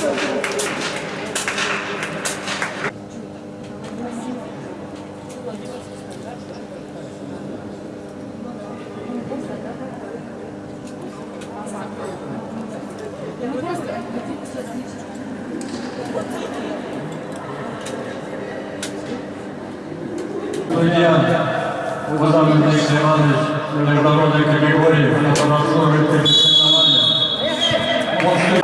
Судья международной категории информационных соревнования. После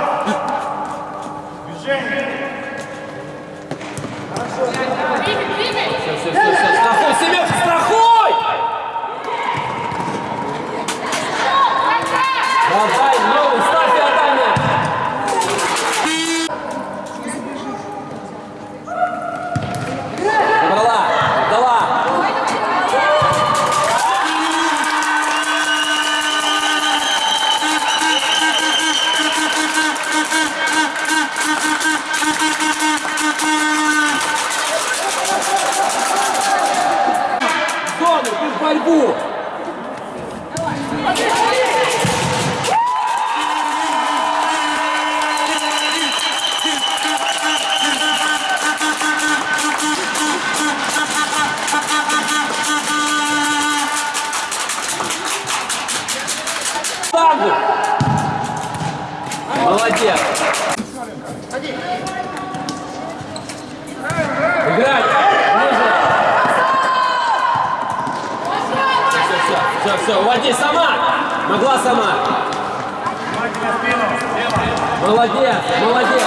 不 Все, все, уводи сама. Могла сама. Молодец, молодец.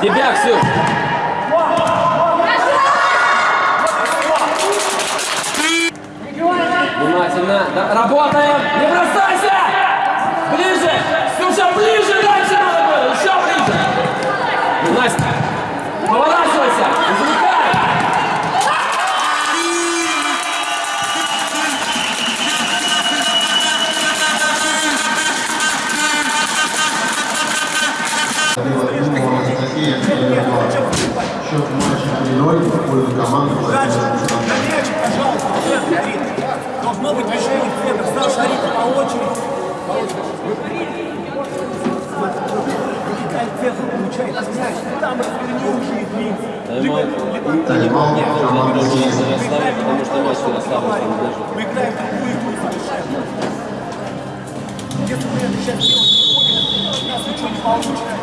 Тебя, Ксюш. Внимательно. Да, работаем. Не бросайся. Ближе. Ксюша, ближе дальше. Еще ближе. Настя. Поворачивайся. Счет матча 3-0 в пользу команды Владимира Должно быть движение в центр. Саша, Арита, по очереди. Там развернувший длинный. Таймаут команда «Зенит». потому что матч Ярославль не держит. Мы играем другую игру совершенно. Если мы это сейчас будем, у нас ничего не получится.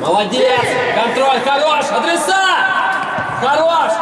Молодец! Контроль хорош! Адреса! Хорош!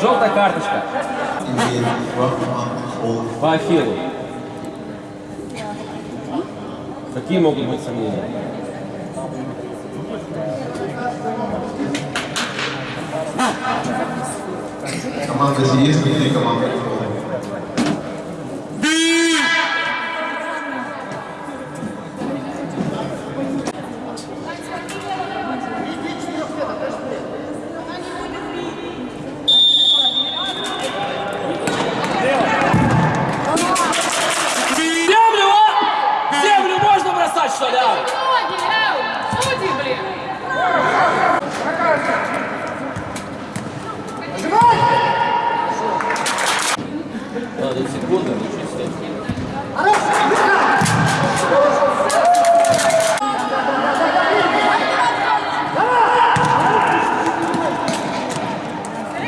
Желтая карточка. По Ахиллу. Какие могут быть сомнения? Команда «Зенит» и команда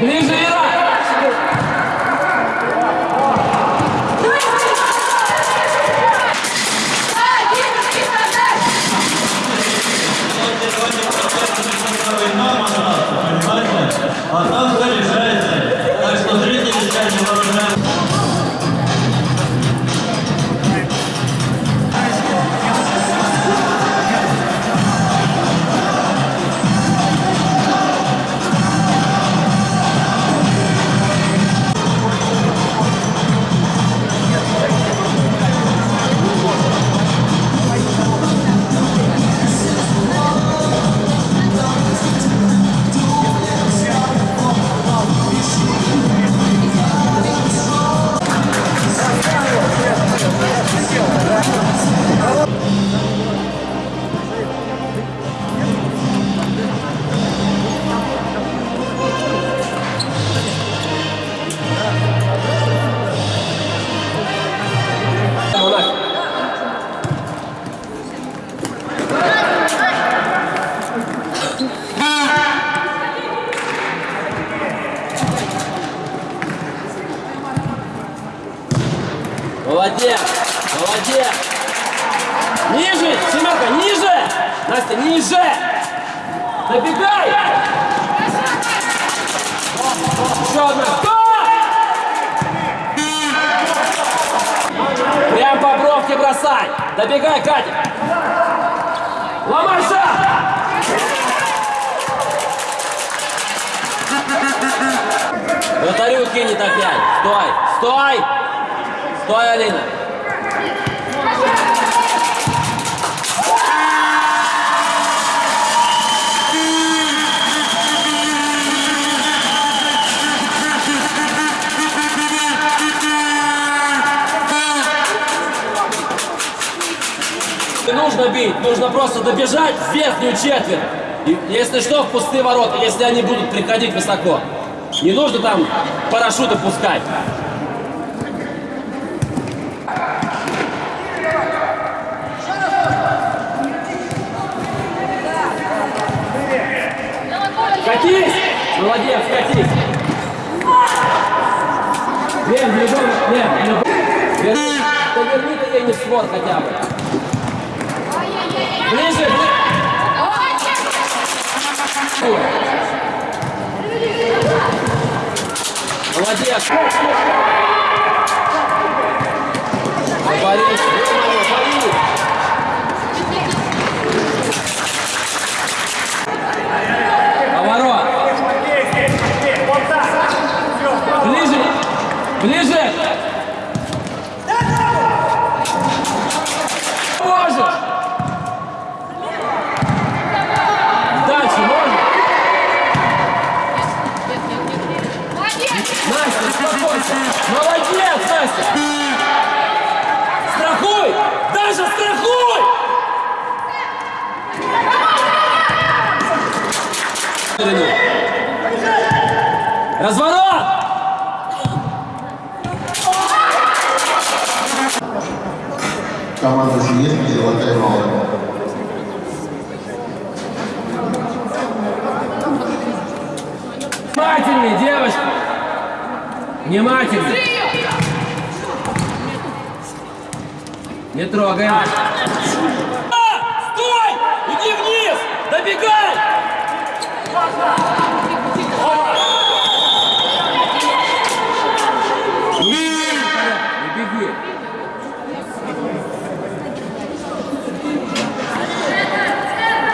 Ближе, Молодец! Молодец! Ниже! Семерка, ниже! Настя, ниже! Добегай! Еще одна! Стой! Прям по бровке бросай! Добегай, Катя! Ломай шаг! Вратарю кинет опять! Стой! Стой! Стой, Алина! Не нужно бить, нужно просто добежать в верхнюю четверть. И, если что, в пустые ворота, если они будут приходить высоко. Не нужно там парашюты пускать. Катись! Молодец, катись! Думай. Верни, да верни ты ей не в створ хотя бы. Ближе, ближе. Молодец. Борис, Борис. Поворот. Ближе. Ближе. Можешь. Дальше можно. Настя, успокойся. Молодец, Настя. Страхуй. Даша, страхуй. Разворот. Команда Зеленский, золотая молот. Внимательнее, девочка. Внимательнее. Не трогай. Стой! Иди вниз! Добегай! Не беги.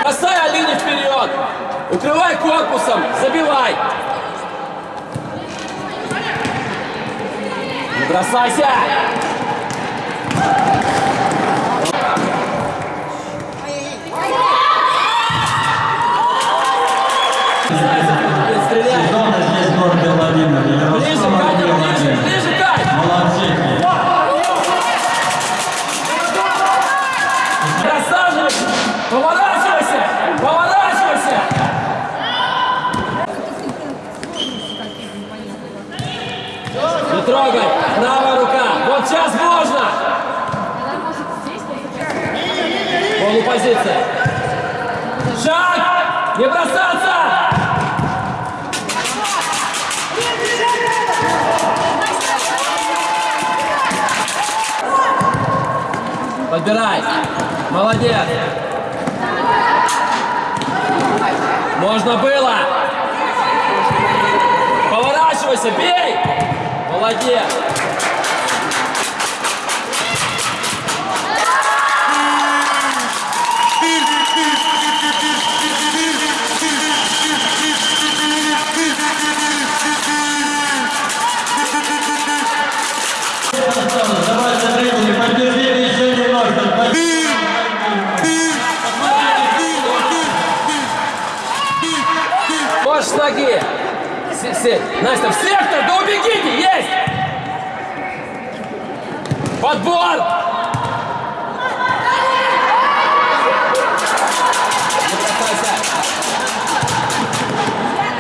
Бросай Алине вперед! Укрывай корпусом! Забивай! Не бросайся! Зона здесь город Владимир. Ближе, Катя, ближе, ближе, Кать! Молодцы. Красавчик! Поворачивайся! Поворачивайся! Поворачивайся! Не трогай! Правая рука! Вот сейчас можно! Полупозиция. Шаг! Не бросаться! Подбирай. Молодец. Можно было. Поворачивайся, бей. Молодец. Се- се- Настя, в сектор, да убегите, есть! Подбор!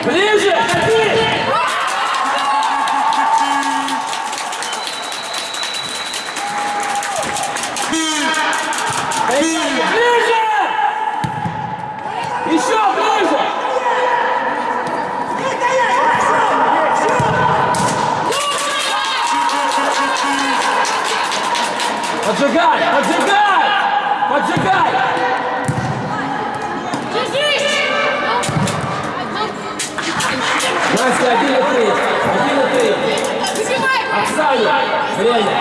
Ближе! Ближе! Поджигай! Поджигай! Поджигай! Настя, один и три. Один и три. Оксане, время.